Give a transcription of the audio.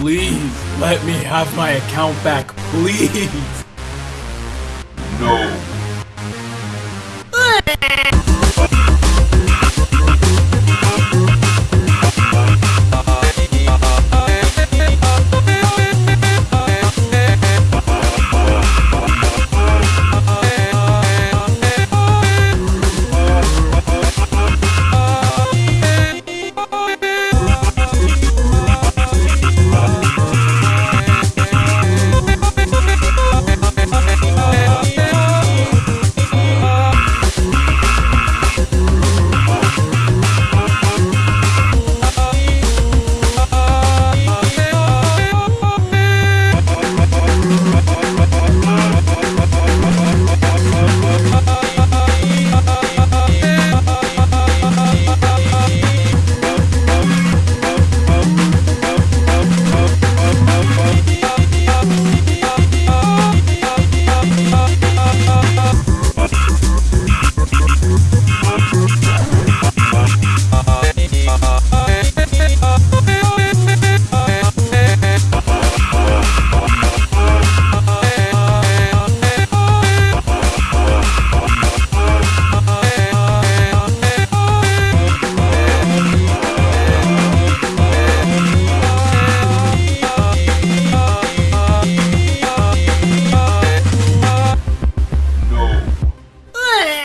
Please, let me have my account back, please. No.